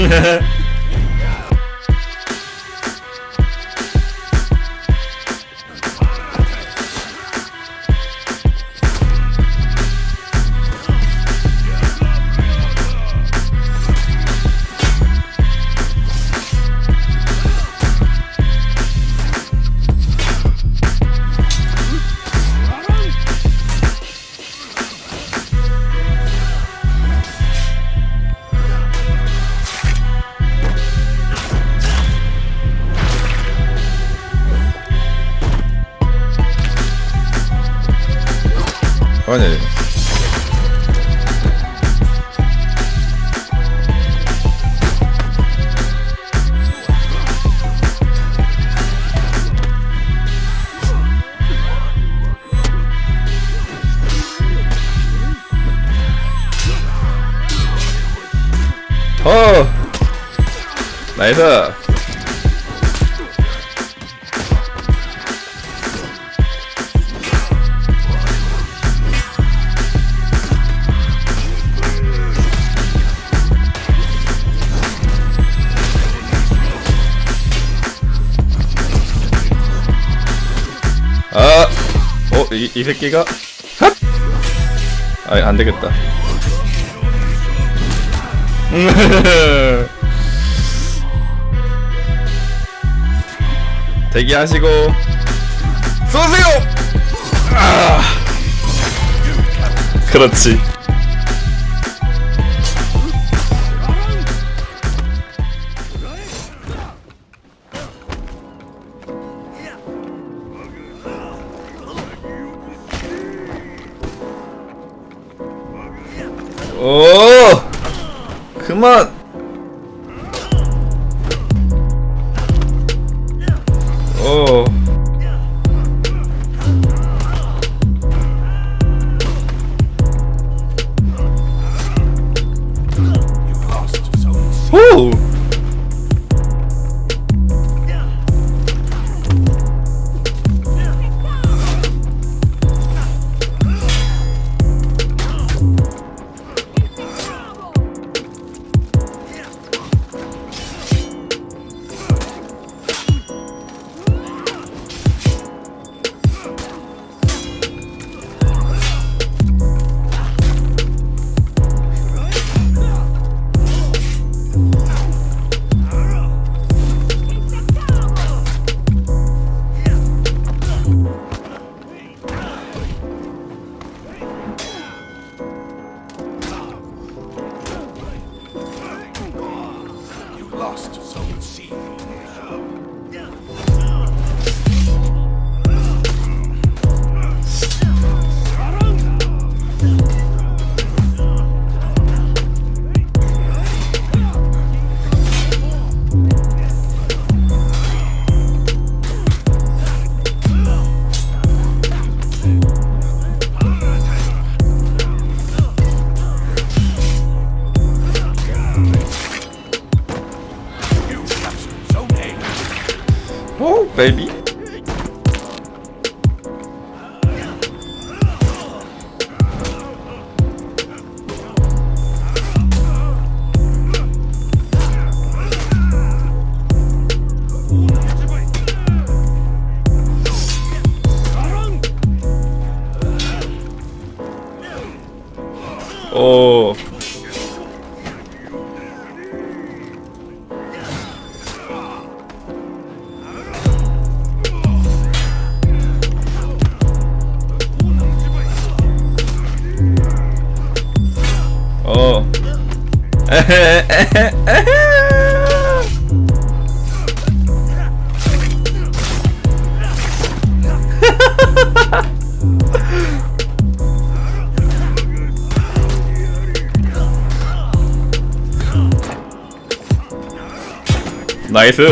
嘿 嘿 아니 어 나이스 이, 이 새끼가? 핫! 아, 안 되겠다. 음. 대기하시고, 쏘세요! 아, 그렇지. 오! 그만! 오. Lost, so it seems. Oh baby. Oh. 나이스.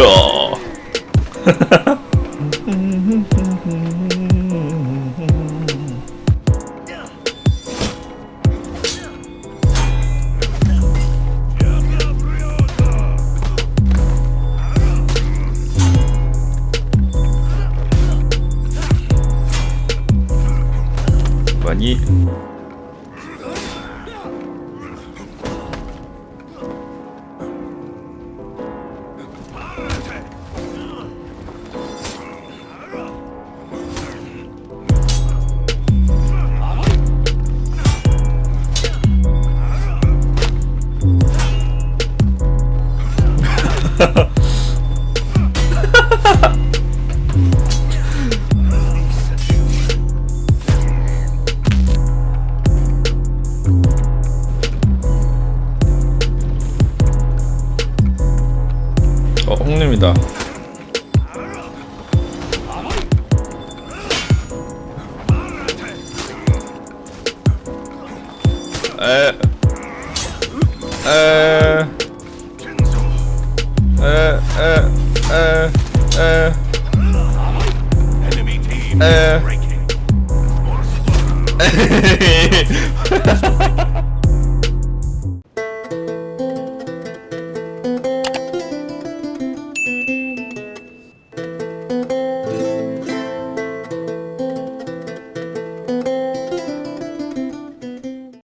어. 많 이어 홍림이다 에, 에, 에, 에, 에, 에, Uh. breaking.